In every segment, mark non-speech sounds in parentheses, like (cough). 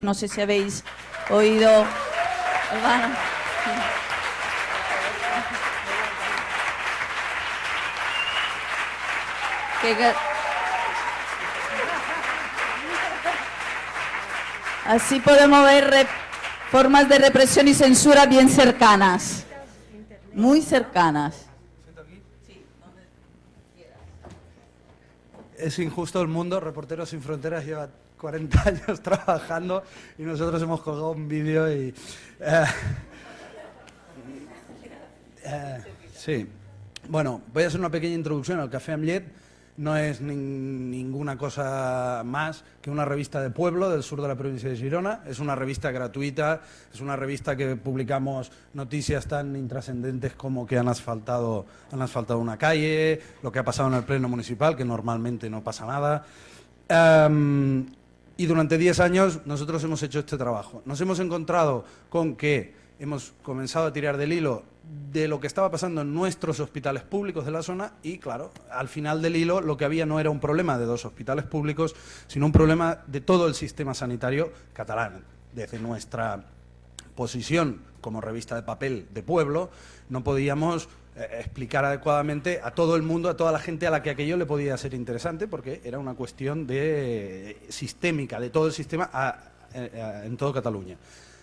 No sé si habéis oído. Así podemos ver formas de represión y censura bien cercanas. Muy cercanas. Es injusto el mundo, Reporteros Sin Fronteras lleva 40 (laughs) años trabajando y nosotros hemos colgado un vídeo y... eh, eh, sí. Bueno, voy a hacer una pequeña introducción al Café Amlet. No es nin- ninguna cosa más que una revista de pueblo del sur de la provincia de Girona. Es una revista gratuita, es una revista que publicamos noticias tan intrascendentes como que han asfaltado, han asfaltado una calle, lo que ha pasado en el pleno municipal, que normalmente no pasa nada. Em, y durante 10 años nosotros hemos hecho este trabajo. Nos hemos encontrado con que hemos comenzado a tirar del hilo de lo que estaba pasando en nuestros hospitales públicos de la zona y, claro, al final del hilo lo que había no era un problema de dos hospitales públicos, sino un problema de todo el sistema sanitario catalán. Desde nuestra posición como revista de papel de pueblo, no podíamos explicar adecuadamente a todo el mundo, a toda la gente a la que aquello le podía ser interesante, porque era una cuestión de, eh, sistémica, de todo el sistema eh, a- en todo Cataluña.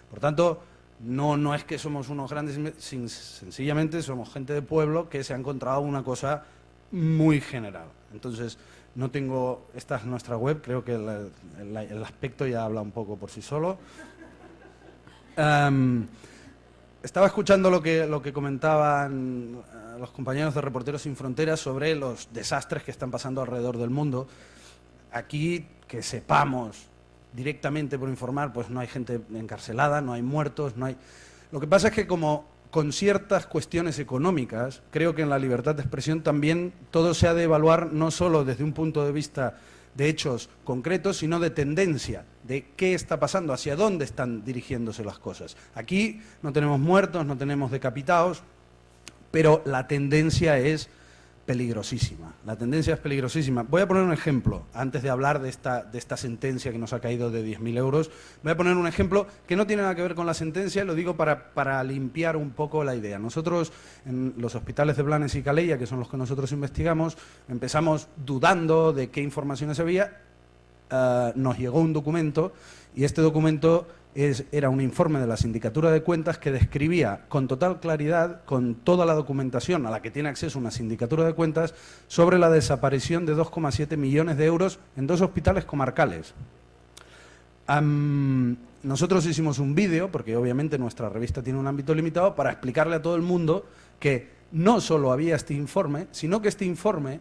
Por tanto, no, no es que somos unos grandes, sin- sencillamente somos gente de pueblo que se ha encontrado una cosa muy general. Entonces, no tengo, esta es nuestra web, creo que el, aspecto ya habla un poco por sí solo. Estaba escuchando lo que, lo que comentaban eh, los compañeros de Reporteros Sin Fronteras sobre los desastres que están pasando alrededor del mundo. Aquí, que sepamos directamente por informar, pues no hay gente encarcelada, no hay muertos, no hay... Lo que pasa es que como con ciertas cuestiones económicas, creo que en la libertad de expresión también todo se ha de evaluar no solo desde un punto de vista de hechos concretos, sino de tendencia, de qué está pasando, hacia dónde están dirigiéndose las cosas. Aquí no tenemos muertos, no tenemos decapitados, pero la tendencia es peligrosísima. La tendencia es peligrosísima. Voy a poner un ejemplo, antes de hablar de esta, de esta sentencia que nos ha caído de 10.000 euros. Voy a poner un ejemplo que no tiene nada que ver con la sentencia, lo digo para, para limpiar un poco la idea. Nosotros, en los hospitales de Blanes y Calella, que son los que nosotros investigamos, empezamos dudando de qué informaciones había, eh, nos llegó un documento y este documento es- era un informe de la Sindicatura de Cuentas que describía con total claridad, con toda la documentación a la que tiene acceso una Sindicatura de Cuentas, sobre la desaparición de 2,7 millones de euros en dos hospitales comarcales. Nosotros hicimos un vídeo, porque obviamente nuestra revista tiene un ámbito limitado, para explicarle a todo el mundo que no solo había este informe, sino que este informe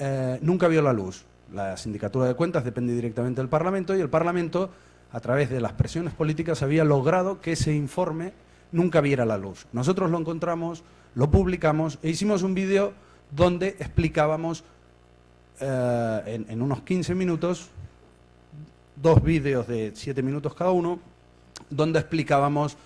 eh, nunca vio la luz. La Sindicatura de Cuentas depende directamente del Parlamento y el Parlamento, a través de las presiones políticas, había logrado que ese informe nunca viera la luz. Nosotros lo encontramos, lo publicamos e hicimos un vídeo donde explicábamos eh, en, unos 15 minutos, dos vídeos de 7 minutos cada uno, donde explicábamos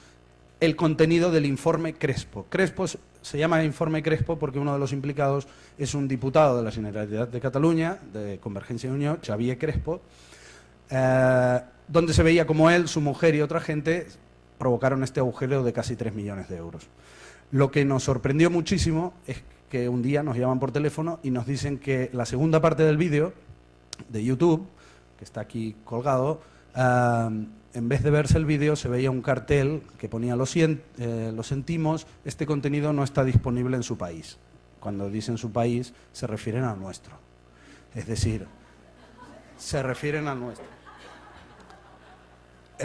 el contenido del informe Crespo. Crespo se- llama informe Crespo porque uno de los implicados es un diputado de la Generalitat de Cataluña, de Convergencia y Unión, Xavier Crespo, eh, donde se veía como él, su mujer y otra gente provocaron este agujero de casi 3 millones de euros. Lo que nos sorprendió muchísimo es que un día nos llaman por teléfono y nos dicen que la segunda parte del vídeo de YouTube, que está aquí colgado, ah, en vez de verse el vídeo se veía un cartel que ponía lo, eh, lo sentimos, este contenido no está disponible en su país. Cuando dicen su país se refieren al nuestro. Es decir, se refieren al nuestro.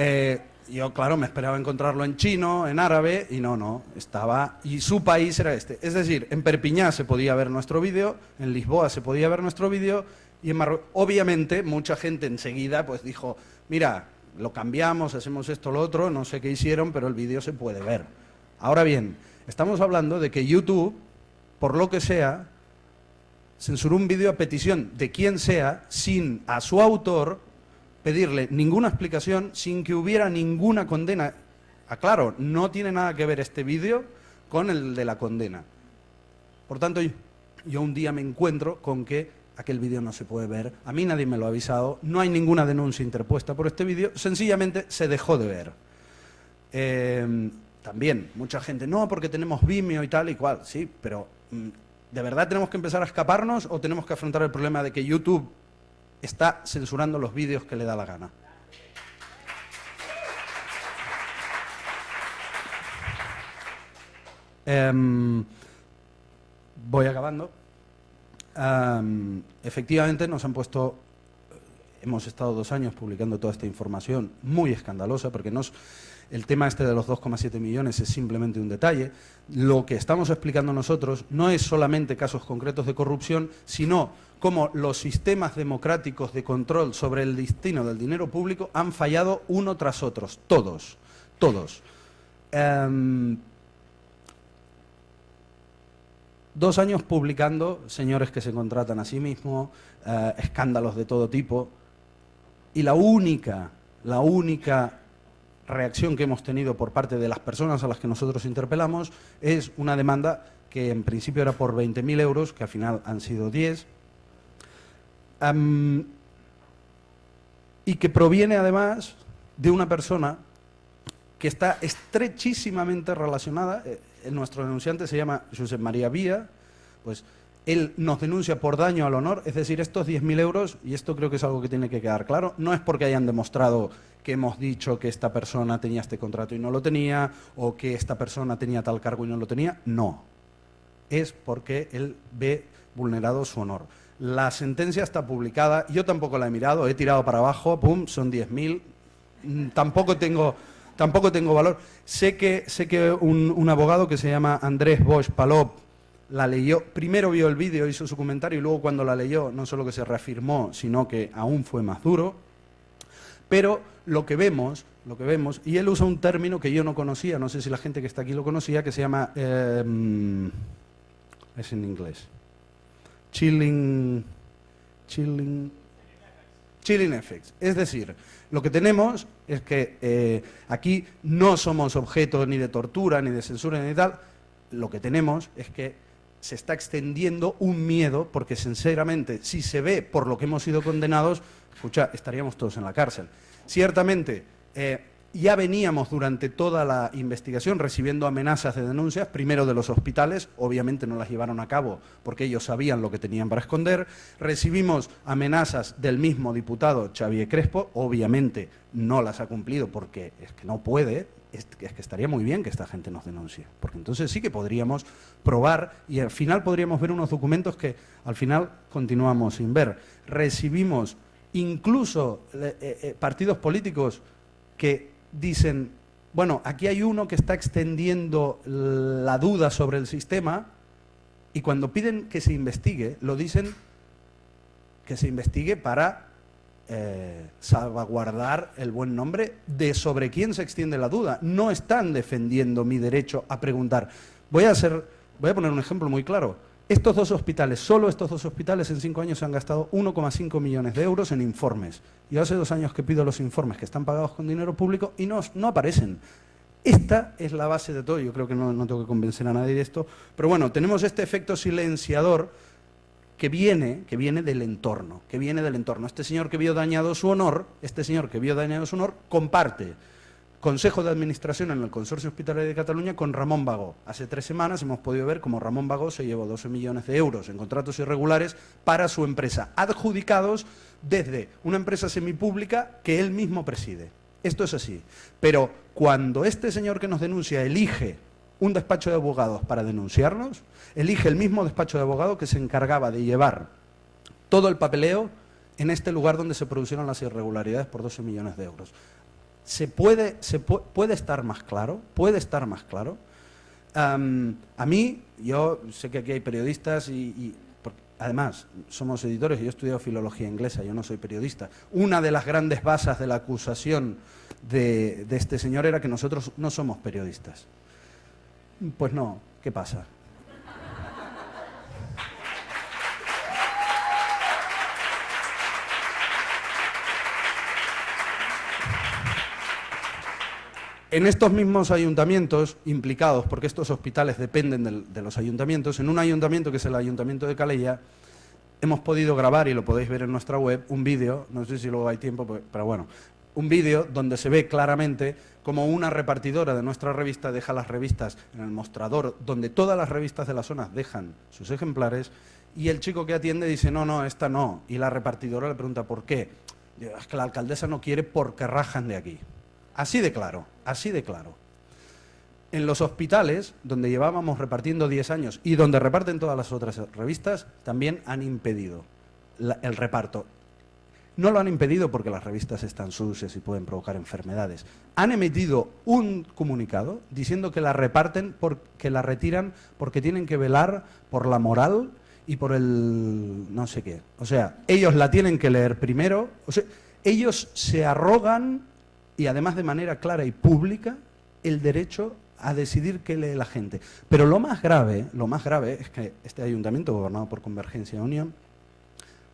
Eh, yo, claro, me esperaba encontrarlo en chino, en árabe, y no, no, estaba... Y su país era este. Es decir, en Perpiñá se podía ver nuestro vídeo, en Lisboa se podía ver nuestro vídeo, y en Marruecos... Obviamente, mucha gente enseguida pues dijo, mira, lo cambiamos, hacemos esto, lo otro, no sé qué hicieron, pero el vídeo se puede ver. Ahora bien, estamos hablando de que YouTube, por lo que sea, censuró un vídeo a petición de quien sea, sin a su autor pedirle ninguna explicación, sin que hubiera ninguna condena. Aclaro, no tiene nada que ver este vídeo con el de la condena. Por tanto, yo, un día me encuentro con que aquel vídeo no se puede ver, a mí nadie me lo ha avisado, no hay ninguna denuncia interpuesta por este vídeo, sencillamente se dejó de ver. Eh, también, mucha gente, no, porque tenemos Vimeo y tal y cual, sí, pero mm, ¿de verdad tenemos que empezar a escaparnos o tenemos que afrontar el problema de que YouTube está censurando los vídeos que le da la gana? Em, voy acabando. Em, efectivamente nos han puesto, hemos estado dos años publicando toda esta información muy escandalosa, porque nos, el tema este de los 2,7 millones es simplemente un detalle. Lo que estamos explicando nosotros no es solamente casos concretos de corrupción, sino cómo los sistemas democráticos de control sobre el destino del dinero público han fallado uno tras otro, todos, todos. Em, dos años publicando señores que se contratan a sí mismos, eh, escándalos de todo tipo, y la única, la única reacción que hemos tenido por parte de las personas a las que nosotros interpelamos es una demanda que en principio era por 20.000 euros, que al final han sido 10, y que proviene además de una persona que está estrechísimamente relacionada, eh, nuestro denunciante se llama José María Vía, pues él nos denuncia por daño al honor, es decir, estos 10.000 euros, y esto creo que es algo que tiene que quedar claro, no es porque hayan demostrado que hemos dicho que esta persona tenía este contrato y no lo tenía, o que esta persona tenía tal cargo y no lo tenía, no. Es porque él ve vulnerado su honor. La sentencia está publicada, yo tampoco la he mirado, he tirado para abajo, pum, son 10.000, mm, tampoco tengo, tampoco tengo valor. Sé que, sé que un, un abogado que se llama Andrés Bosch Palop la leyó, primero vio el vídeo, hizo su comentario y luego cuando la leyó no solo que se reafirmó, sino que aún fue más duro. Pero lo que vemos, lo que vemos, y él usa un término que yo no conocía, no sé si la gente que está aquí lo conocía, que se llama, em, es en inglés, chilling, chilling, chilling effects. Es decir, lo que tenemos es que eh, aquí no somos objeto ni de tortura, ni de censura, ni de tal, lo que tenemos es que se está extendiendo un miedo, porque sinceramente, si se ve por lo que hemos sido condenados, escucha, estaríamos todos en la cárcel. Ciertamente, eh, ya veníamos durante toda la investigación recibiendo amenazas de denuncias, primero de los hospitales, obviamente no las llevaron a cabo porque ellos sabían lo que tenían para esconder, recibimos amenazas del mismo diputado Xavier Crespo, obviamente no las ha cumplido porque es que no puede, es que estaría muy bien que esta gente nos denuncie, porque entonces sí que podríamos probar y al final podríamos ver unos documentos que al final continuamos sin ver. Recibimos incluso eh, eh, partidos políticos que dicen, bueno, aquí hay uno que está extendiendo la duda sobre el sistema y cuando piden que se investigue, lo dicen que se investigue para eh, salvaguardar el buen nombre de sobre quién se extiende la duda. No están defendiendo mi derecho a preguntar. Voy a, hacer, voy a poner un ejemplo muy claro. Estos dos hospitales, solo estos dos hospitales en cinco años se han gastado 1,5 millones de euros en informes. Yo hace dos años que pido los informes que están pagados con dinero público y no, aparecen. Esta es la base de todo, yo creo que no, no tengo que convencer a nadie de esto, pero bueno, tenemos este efecto silenciador que viene, que viene del entorno, que viene del entorno. Este señor que vio dañado su honor, este señor que vio dañado su honor, comparte Consejo de Administración en el Consorcio Hospitalario de Cataluña con Ramón Vago. Hace tres semanas hemos podido ver cómo Ramón Vago se llevó 12 millones de euros en contratos irregulares para su empresa, adjudicados desde una empresa semipública que él mismo preside. Esto es así. Pero cuando este señor que nos denuncia elige un despacho de abogados para denunciarnos, elige el mismo despacho de abogados que se encargaba de llevar todo el papeleo en este lugar donde se produjeron las irregularidades por 12 millones de euros. ¿Se puede, se puede estar más claro? ¿Puede estar más claro? a mí, yo sé que aquí hay periodistas y, además somos editores y yo he estudiado filología inglesa, yo no soy periodista. Una de las grandes bases de la acusación de este señor era que nosotros no somos periodistas. Pues no, ¿qué pasa? En estos mismos ayuntamientos implicados, porque estos hospitales dependen de, los ayuntamientos, en un ayuntamiento que es el ayuntamiento de Calella, hemos podido grabar, y lo podéis ver en nuestra web, un vídeo, no sé si luego hay tiempo, pues, pero bueno, un vídeo donde se ve claramente como una repartidora de nuestra revista deja las revistas en el mostrador, donde todas las revistas de la zona dejan sus ejemplares, y el chico que atiende dice, no, no, esta no, y la repartidora le pregunta, ¿por qué? Es que la alcaldesa no quiere porque rajan de aquí. Así de claro, así de claro. En los hospitales, donde llevábamos repartiendo 10 años y donde reparten todas las otras revistas, también han impedido el reparto. No lo han impedido porque las revistas están sucias y pueden provocar enfermedades. Han emitido un comunicado diciendo que la reparten, porque la retiran porque tienen que velar por la moral y por el no sé qué. O sea, ellos la tienen que leer primero. O sea, ellos se arrogan, y además de manera clara y pública, el derecho a decidir qué lee la gente. Pero lo más grave, lo más grave es que este ayuntamiento gobernado por Convergencia y Unión,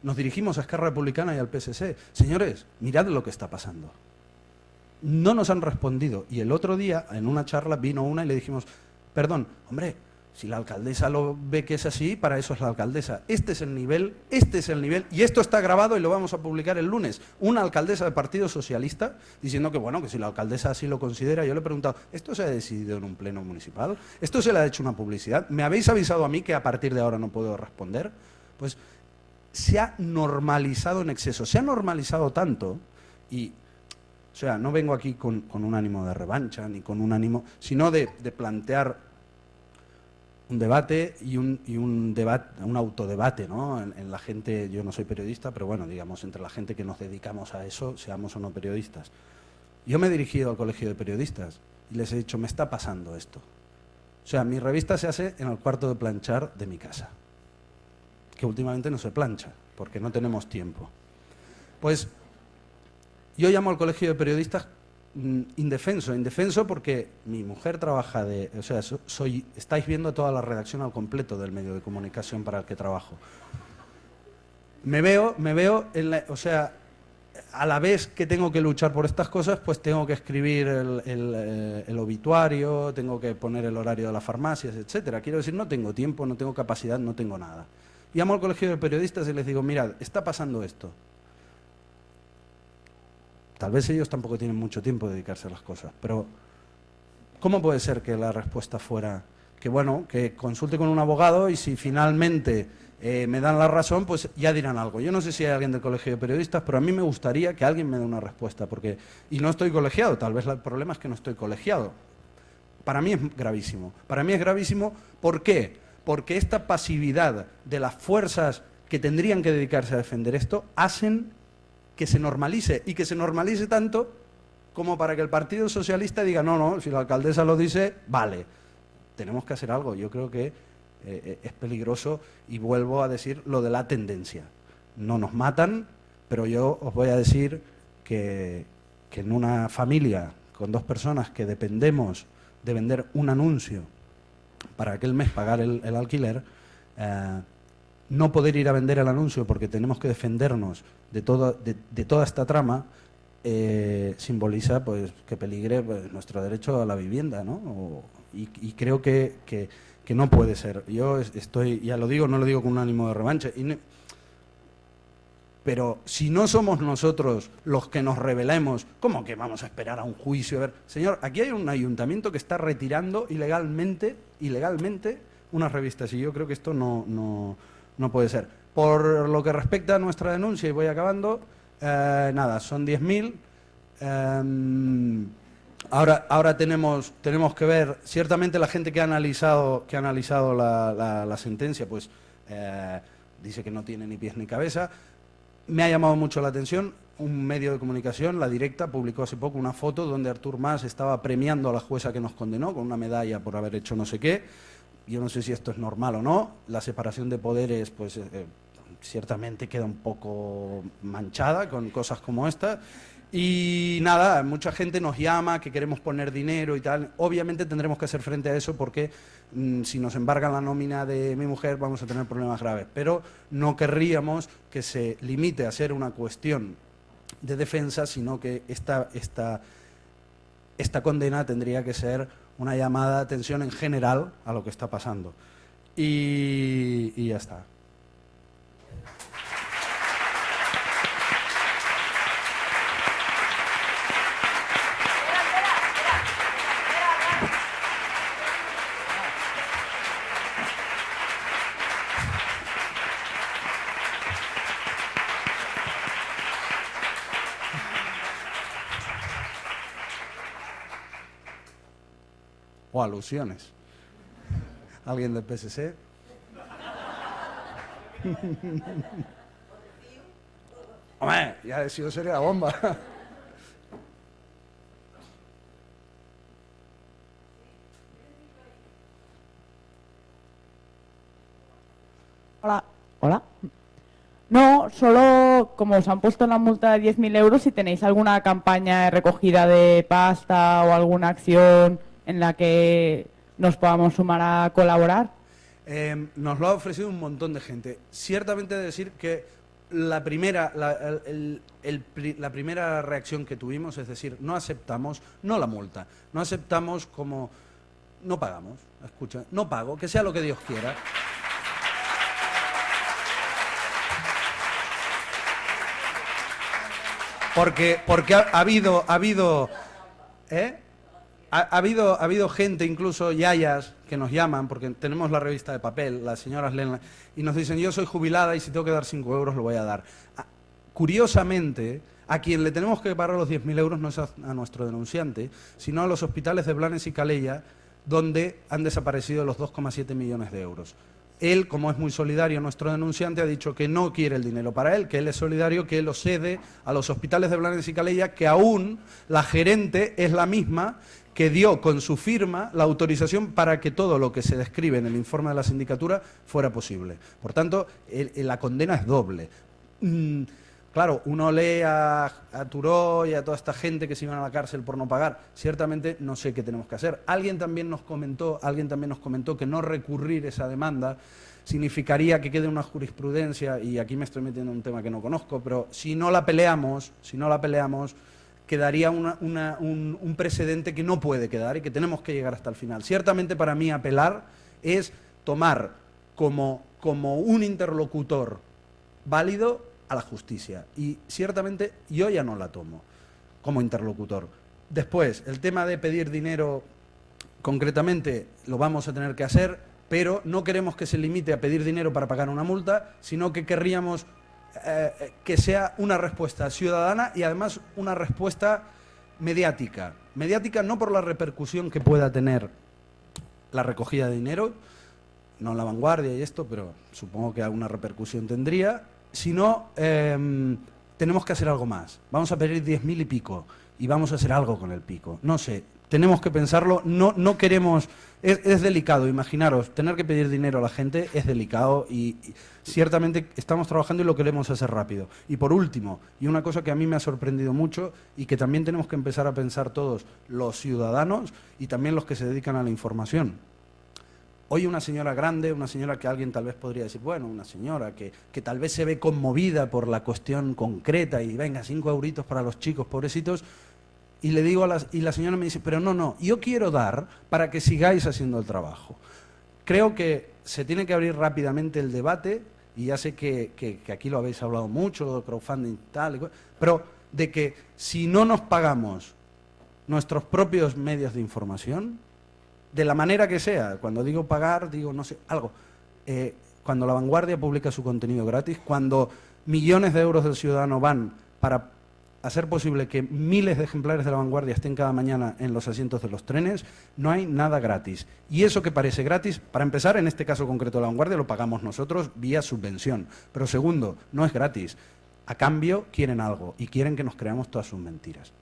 nos dirigimos a Esquerra Republicana y al PSC. Señores, mirad lo que está pasando. No nos han respondido. Y el otro día, en una charla, vino una y le dijimos, perdón, hombre, si la alcaldesa lo ve que es así, para eso es la alcaldesa. Este es el nivel, este es el nivel, y esto está grabado y lo vamos a publicar el lunes. Una alcaldesa del Partido Socialista diciendo que, bueno, que si la alcaldesa así lo considera, yo le he preguntado, ¿esto se ha decidido en un pleno municipal? ¿Esto se le ha hecho una publicidad? ¿Me habéis avisado a mí que a partir de ahora no puedo responder? Pues se ha normalizado en exceso, se ha normalizado tanto y o sea, no vengo aquí con, un ánimo de revancha ni con un ánimo, sino de plantear un debate y un, y un, debate, un autodebate ¿no? En, la gente, yo no soy periodista, pero bueno, digamos, entre la gente que nos dedicamos a eso, seamos o no periodistas. Yo me he dirigido al colegio de periodistas y les he dicho, me está pasando esto. O sea, mi revista se hace en el cuarto de planchar de mi casa, que últimamente no se plancha, porque no tenemos tiempo. Pues yo llamo al colegio de periodistas indefenso, indefenso porque mi mujer trabaja de, o sea, soy, estáis viendo toda la redacción al completo del medio de comunicación para el que trabajo. Me veo, me veo, en la, o sea, a la vez que tengo que luchar por estas cosas, pues tengo que escribir el, el, eh, obituario, tengo que poner el horario de las farmacias, etcétera. Quiero decir, no tengo tiempo, no tengo capacidad, no tengo nada. Llamo al colegio de periodistas y les digo, mirad, está pasando esto. Tal vez ellos tampoco tienen mucho tiempo de dedicarse a las cosas, pero ¿cómo puede ser que la respuesta fuera que, bueno, que consulte con un abogado y si finalmente eh, me dan la razón, pues ya dirán algo. Yo no sé si hay alguien del colegio de periodistas, pero a mí me gustaría que alguien me dé una respuesta, porque y no estoy colegiado, tal vez el problema es que no estoy colegiado. Para mí es gravísimo. Para mí es gravísimo, ¿por qué? Porque esta pasividad de las fuerzas que tendrían que dedicarse a defender esto hacen que se normalice y que se normalice tanto como para que el Partido Socialista diga, no, no, si la alcaldesa lo dice, vale, tenemos que hacer algo. Yo creo que eh, eh, es peligroso y vuelvo a decir lo de la tendencia. No nos matan, pero yo os voy a decir que, en una familia con dos personas que dependemos de vender un anuncio para aquel mes pagar el, alquiler, eh, no poder ir a vender el anuncio porque tenemos que defendernos de, todo, de, toda esta trama, eh, simboliza pues, que peligre pues, nuestro derecho a la vivienda. ¿no? y, creo que, que, no puede ser. Yo estoy, ya lo digo, no lo digo con un ánimo de revancha. pero si no somos nosotros los que nos rebelemos, ¿cómo que vamos a esperar a un juicio? A ver, señor, aquí hay un ayuntamiento que está retirando ilegalmente, ilegalmente unas revistas y yo creo que esto no no puede ser. Por lo que respecta a nuestra denuncia, y voy acabando, eh, nada, son 10.000. Em, ahora ahora tenemos, tenemos que ver, ciertamente la gente que ha analizado, que ha analizado la, sentencia, pues eh, dice que no tiene ni pies ni cabeza. Me ha llamado mucho la atención un medio de comunicación, La Directa, publicó hace poco una foto donde Artur Mas estaba premiando a la jueza que nos condenó con una medalla por haber hecho no sé qué yo no sé si esto es normal o no, la separación de poderes pues eh, ciertamente queda un poco manchada con cosas como esta. Y nada, mucha gente nos llama que queremos poner dinero y tal. Obviamente tendremos que hacer frente a eso porque mm, si nos embargan la nómina de mi mujer vamos a tener problemas graves. Pero no querríamos que se limite a ser una cuestión de defensa, sino que esta, esta, esta condena tendría que ser una llamada de atención en general a lo que está pasando. Y, y ya está. Alusiones. ¿Alguien del PSC? Hombre, ya he sido sería la bomba. Hola. Hola. No, solo como os han puesto la multa de 10.000 euros, si tenéis alguna campaña de recogida de pasta o alguna acción en la que nos podamos sumar a colaborar. Eh, nos lo ha ofrecido un montón de gente. Ciertamente decir que la primera, la, la primera reacción que tuvimos es decir, no aceptamos, no la multa, no aceptamos como, no pagamos, escucha, no pago, que sea lo que Dios quiera. Porque, porque ha, ha habido, ha habido, ¿eh? Ha, ha habido, ha habido gente, incluso yayas, que nos llaman, porque tenemos la revista de papel, las señoras leen, y nos dicen, yo soy jubilada y si tengo que dar 5 euros lo voy a dar. Ah, Curiosamente, a quien le tenemos que pagar los 10.000 euros no es a, nuestro denunciante, sino a los hospitales de Blanes y Calella, donde han desaparecido los 2,7 millones de euros. Él, como es muy solidario, nuestro denunciante, ha dicho que no quiere el dinero para él, que él es solidario, que lo cede a los hospitales de Blanes y Calella, que aún la gerente es la misma que dio con su firma la autorización para que todo lo que se describe en el informe de la sindicatura fuera posible. Por tanto, la condena es doble. Mm, Claro, uno lee a, a Turó y a toda esta gente que se iban a la cárcel por no pagar. Ciertamente no sé qué tenemos que hacer. Alguien también nos comentó, alguien también nos comentó que no recurrir esa demanda significaría que quede una jurisprudencia y aquí me estoy metiendo en un tema que no conozco, pero si no la peleamos, si no la peleamos, quedaría un, un precedente que no puede quedar y que tenemos que llegar hasta el final. Ciertamente para mí apelar es tomar como, como un interlocutor válido a la justicia. Y ciertamente yo ya no la tomo como interlocutor. Después, el tema de pedir dinero concretamente lo vamos a tener que hacer, pero no queremos que se limite a pedir dinero para pagar una multa, sino que querríamos eh, eh, que sea una respuesta ciudadana y además una respuesta mediática. Mediática no por la repercusión que pueda tener la recogida de dinero, no la vanguardia y esto, pero supongo que alguna repercusión tendría, sino em, tenemos que hacer algo más. Vamos a pedir 10.000 y pico y vamos a hacer algo con el pico. No sé, tenemos que pensarlo, no, no queremos, es, delicado, imaginaros, tener que pedir dinero a la gente es delicado y, y ciertamente estamos trabajando y lo queremos hacer rápido. Y por último, y una cosa que a mí me ha sorprendido mucho y que también tenemos que empezar a pensar todos los ciudadanos y también los que se dedican a la información. Hoy una señora grande, una señora que alguien tal vez podría decir, bueno, una señora que, que tal vez se ve conmovida por la cuestión concreta y venga, cinco euritos para los chicos pobrecitos, y le digo a la, y la señora me dice, pero no, no, yo quiero dar para que sigáis haciendo el trabajo. Creo que se tiene que abrir rápidamente el debate, y ya sé que, que- aquí lo habéis hablado mucho, crowdfunding tal, y cual, pero de que si no nos pagamos nuestros propios medios de información, de la manera que sea, cuando digo pagar, digo no sé, algo, eh, cuando la vanguardia publica su contenido gratis, cuando millones de euros del ciudadano van para hacer posible que miles de ejemplares de la vanguardia estén cada mañana en los asientos de los trenes, no hay nada gratis. Y eso que parece gratis, para empezar, en este caso concreto de la vanguardia, lo pagamos nosotros vía subvención. Pero segundo, no es gratis. A cambio, quieren algo y quieren que nos creamos todas sus mentiras.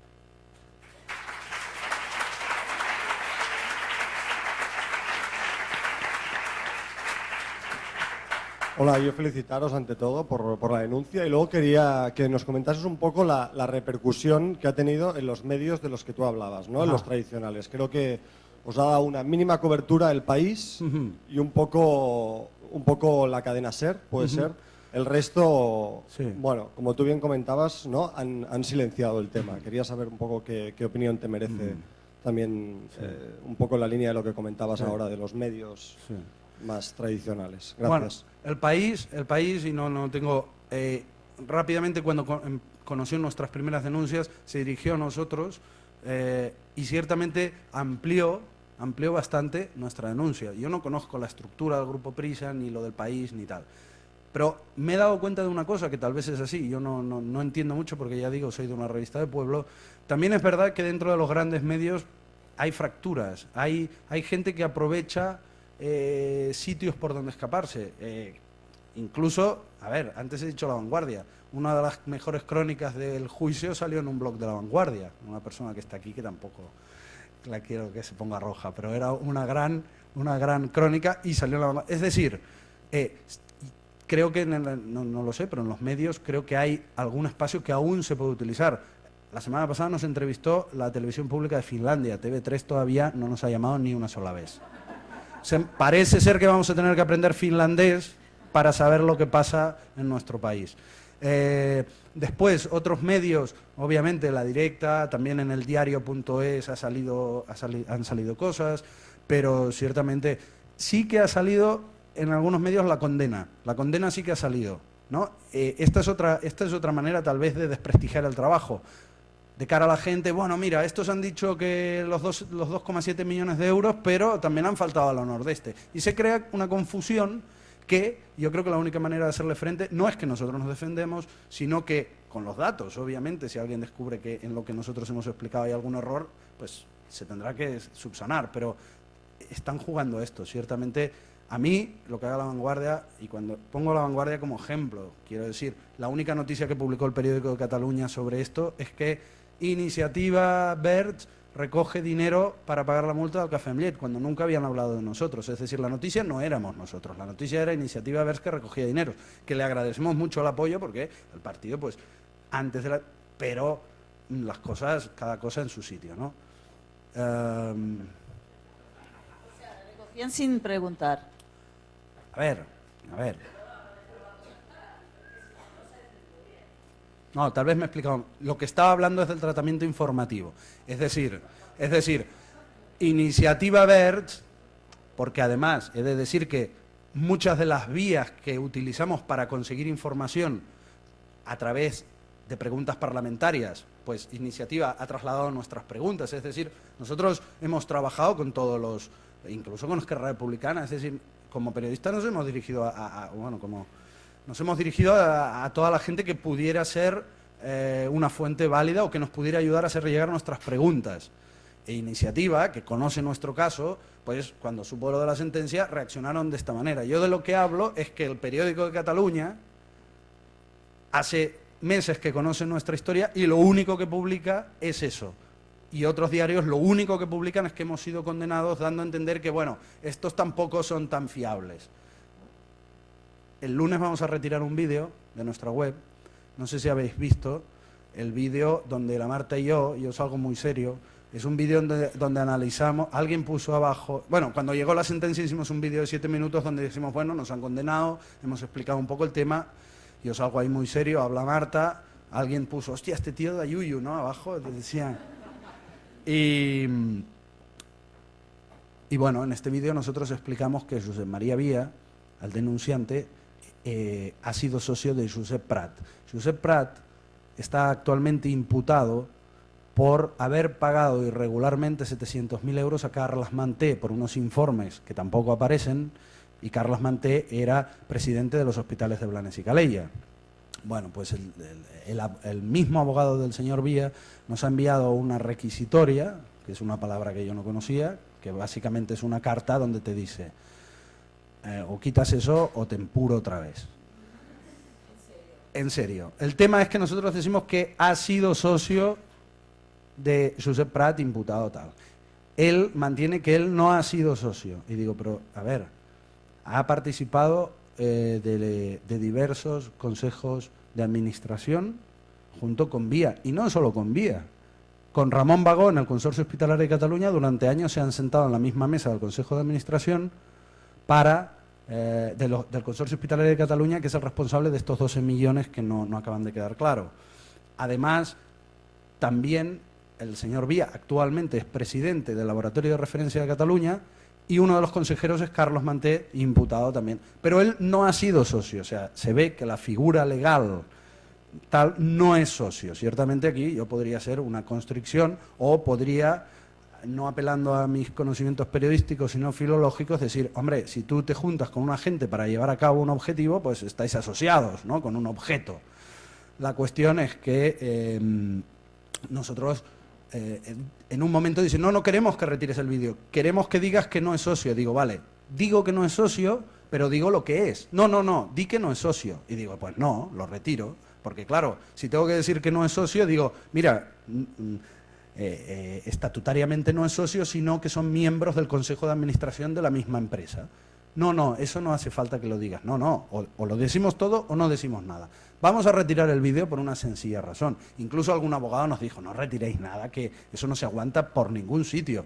Hola, yo felicitaros ante todo por, por la denuncia y luego quería que nos comentases un poco la, la repercusión que ha tenido en los medios de los que tú hablabas, ¿no? en los tradicionales. Creo que os ha dado una mínima cobertura el país Ujú. y un poco, un poco la cadena SER, puede ser. El resto, Sí. bueno, como tú bien comentabas, ¿no? han, han silenciado el tema. Quería saber un poco qué, qué opinión te merece también eh, un poco la línea de lo que comentabas Sí. ahora de los medios Sí. Más tradicionales. Bueno, Gracias. el país, el país, y no, no tengo. eh, rápidamente, cuando co- em- conoció nuestras primeras denuncias, se dirigió a nosotros eh, y ciertamente amplió, amplió bastante nuestra denuncia. Yo no conozco la estructura del Grupo Prisa, ni lo del país, ni tal. Pero me he dado cuenta de una cosa que tal vez es así, yo no, no, no entiendo mucho porque ya digo, soy de una revista de pueblo. También es verdad que dentro de los grandes medios hay fracturas, hay, hay gente que aprovecha eh, sitios por donde escaparse. Eh, incluso, a ver, antes he dicho La Vanguardia, una de las mejores crónicas del juicio salió en un blog de La Vanguardia, una persona que está aquí que tampoco la quiero que se ponga roja, pero era una gran, una gran crónica y salió en La Vanguardia. Es decir, eh, creo que, no, no lo sé, pero en los medios creo que hay algún espacio que aún se puede utilizar. La semana pasada nos entrevistó la televisión pública de Finlandia, TV3 todavía no nos ha llamado ni una sola vez. Se, parece ser que vamos a tener que aprender finlandés para saber lo que pasa en nuestro país. Eh, después, otros medios, obviamente la directa, también en el diario.es ha salido, han salido cosas, pero ciertamente sí que ha salido en algunos medios la condena. La condena sí que ha salido. Eh, esta, es otra, esta es otra manera tal vez de desprestigiar el trabajo. De cara a la gente, bueno, mira, estos han dicho que los 2,7 millones de euros, pero también han faltado a lo nordeste. Y se crea una confusión que yo creo que la única manera de hacerle frente no es que nosotros nos defendemos, sino que con los datos, obviamente, si alguien descubre que en lo que nosotros hemos explicado hay algún error, pues se tendrá que subsanar, pero están jugando esto, ciertamente a mí, lo que haga la vanguardia, y cuando pongo la vanguardia como ejemplo, quiero decir, la única noticia que publicó el periódico de Cataluña sobre esto es que Iniciativa BERT recoge dinero para pagar la multa del Café Amlet, cuando nunca habían hablado de nosotros. Es decir, la noticia no éramos nosotros, la noticia era Iniciativa BERT que recogía dinero, que le agradecemos mucho el apoyo porque el partido, pues, antes de la... Pero las cosas, cada cosa en su sitio, ¿no? Um... recogían sin preguntar. A ver, a ver. No, tal vez me he explicado. Lo que estaba hablando es del tratamiento informativo. Es decir, es decir, iniciativa BERT, porque además he de decir que muchas de las vías que utilizamos para conseguir información a través de preguntas parlamentarias, pues iniciativa ha trasladado nuestras preguntas. Es decir, nosotros hemos trabajado con todos los, incluso con Esquerra Republicana, es decir, como periodistas nos hemos dirigido a, bueno, como nos hemos dirigido a, toda la gente que pudiera ser eh, una fuente válida o que nos pudiera ayudar a hacer llegar nuestras preguntas. E Iniciativa, que conoce nuestro caso, pues cuando supo lo de la sentencia reaccionaron de esta manera. Yo de lo que hablo es que el periódico de Cataluña hace meses que conoce nuestra historia y lo único que publica es eso, y otros diarios lo único que publican es que hemos sido condenados dando a entender que, bueno, estos tampoco son tan fiables. El lunes vamos a retirar un vídeo de nuestra web, no sé si habéis visto, el vídeo donde la Marta y yo, yo salgo muy serio, es un vídeo donde, donde, analizamos, alguien puso abajo, bueno, cuando llegó la sentencia hicimos un vídeo de siete minutos donde decimos, bueno, nos han condenado, hemos explicado un poco el tema, yo salgo ahí muy serio, habla Marta, alguien puso, hostia, este tío de Ayuyu, ¿no? Abajo, decía, y, bueno, en este vídeo nosotros explicamos que Josep María Vía, al denunciante, eh, ha sido socio de Josep Prat. Josep Prat está actualmente imputado por haber pagado irregularmente 700.000 euros a Carles Manté por unos informes que tampoco aparecen, y Carles Manté era presidente de los hospitales de Blanes y Calella. Bueno, pues el, mismo abogado del señor Vía nos ha enviado una requisitoria, que es una palabra que yo no conocía, que básicamente es una carta donde te dice eh, o quitas eso o te empuro otra vez. En serio. El tema es que nosotros decimos que ha sido socio de Josep Prat imputado tal. Él mantiene que él no ha sido socio. Y digo, pero a ver, ha participado eh, de, diversos consejos de administración junto con Vía, y no solo con Vía. Con Ramón Bagó en el Consorcio Hospitalario de Cataluña durante años se han sentado en la misma mesa del Consejo de Administración para eh, del Consorcio Hospitalario de Cataluña, que es el responsable de estos 12 millones que no, no acaban de quedar claro. Además, también el señor Vía actualmente es presidente del Laboratorio de Referencia de Cataluña y uno de los consejeros es Carlos Manté, imputado también. Pero él no ha sido socio, o sea, se ve que la figura legal tal no es socio. Ciertamente aquí yo podría ser una constricción o podría, no apelando a mis conocimientos periodísticos, sino filológicos, decir, hombre, si tú te juntas con una gente para llevar a cabo un objetivo, pues estáis asociados, ¿no?, con un objeto. La cuestión es que em, nosotros eh, en, un momento dice, no, no queremos que retires el vídeo, queremos que digas que no es socio. Digo, vale, digo que no es socio, pero digo lo que es. No, no, no, di que no es socio. Y digo, pues no, lo retiro. Porque claro, si tengo que decir que no es socio, digo, mira, eh, eh, estatutariamente no es socio, sino que son miembros del Consejo de Administración de la misma empresa. No, no, eso no hace falta que lo digas. No, no, o, o lo decimos todo o no decimos nada. Vamos a retirar el vídeo por una sencilla razón. Incluso algún abogado nos dijo, no retiréis nada, que eso no se aguanta por ningún sitio.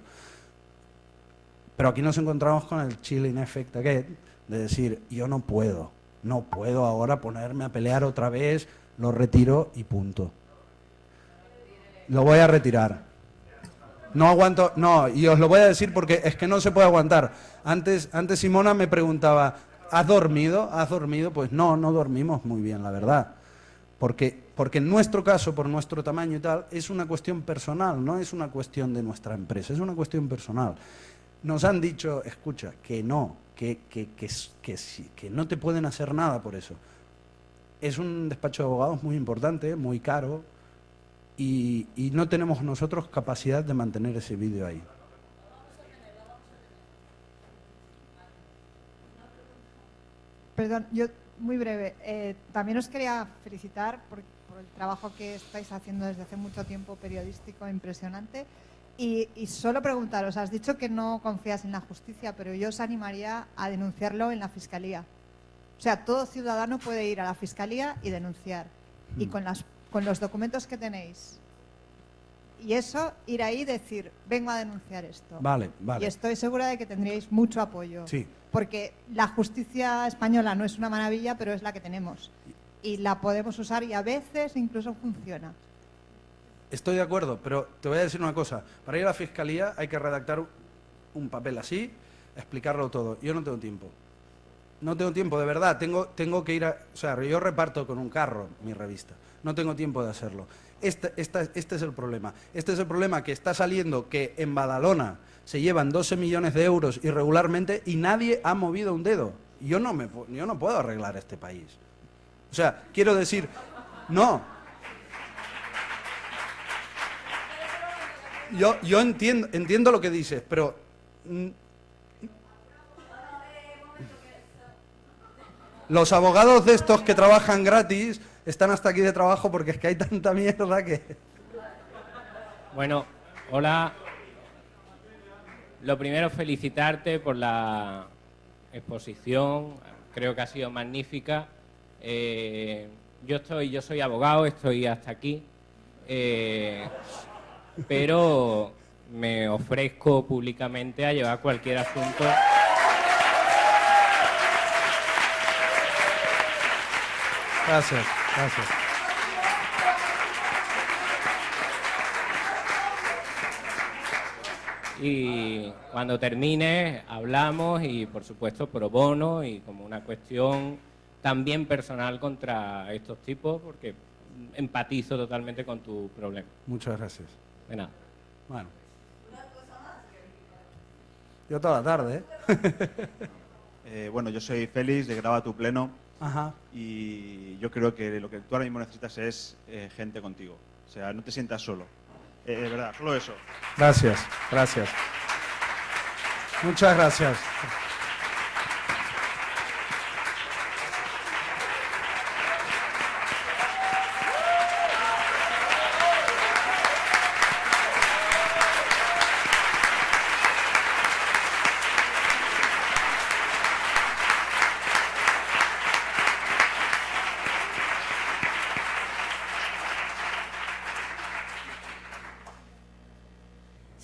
Pero aquí nos encontramos con el chilling effect again, de decir, yo no puedo, no puedo ahora ponerme a pelear otra vez, lo retiro y punto. Lo voy a retirar. No aguanto, no, y os lo voy a decir porque es que no se puede aguantar. Antes, antes Simona me preguntaba, ¿has dormido? ¿Has dormido? Pues no, no dormimos muy bien, la verdad. Porque, porque en nuestro caso, por nuestro tamaño y tal, es una cuestión personal, no es una cuestión de nuestra empresa, es una cuestión personal. Nos han dicho, escucha, que no, que, que, que, que, que no te pueden hacer nada por eso. Es un despacho de abogados muy importante, muy caro, y, y no tenemos nosotros capacidad de mantener ese vídeo ahí. Perdón, yo muy breve. Eh, también os quería felicitar por, por el trabajo que estáis haciendo desde hace mucho tiempo periodístico impresionante. Y, y solo preguntaros, has dicho que no confías en la justicia, pero yo os animaría a denunciarlo en la fiscalía. O sea, todo ciudadano puede ir a la fiscalía y denunciar. Y con, las, con los documentos que tenéis. Y eso, ir ahí y decir, vengo a denunciar esto. Vale, vale. Y estoy segura de que tendríais mucho apoyo. Sí. Porque la justicia española no es una maravilla, pero es la que tenemos. Y la podemos usar y a veces incluso funciona. Estoy de acuerdo, pero te voy a decir una cosa. Para ir a la fiscalía hay que redactar un papel así, explicarlo todo. Yo no tengo tiempo. No tengo tiempo, de verdad. Tengo, tengo que ir a... O sea, yo reparto con un carro mi revista. No tengo tiempo de hacerlo. Este, es el problema. Este es el problema que está saliendo que en Badalona se llevan 12 millones de euros irregularmente y nadie ha movido un dedo. Yo no, me, yo no puedo arreglar este país. O sea, quiero decir, no, Yo, yo entiendo, entiendo lo que dices, pero... Los abogados de estos que trabajan gratis están hasta aquí de trabajo porque es que hay tanta mierda que... Bueno, hola. Lo primero, felicitarte por la exposición. Creo que ha sido magnífica. Eh, yo estoy, yo soy abogado, estoy hasta aquí. Eh, pero me ofrezco públicamente a llevar cualquier asunto. Gracias, gracias. Y cuando termine hablamos y por supuesto pro bono y como una cuestión también personal contra estos tipos porque empatizo totalmente con tu problema. Muchas gracias. De nada. Bueno. Yo toda la tarde, ¿eh? (laughs) Eh, bueno, yo soy Félix de Graba tu Pleno Ajá. y yo creo que lo que tú ahora mismo necesitas es eh, gente contigo. O sea, no te sientas solo. Eh, de verdad, solo eso. Gracias, gracias. Muchas gracias.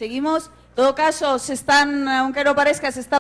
Seguimos. En todo caso, se están, aunque no parezca, se está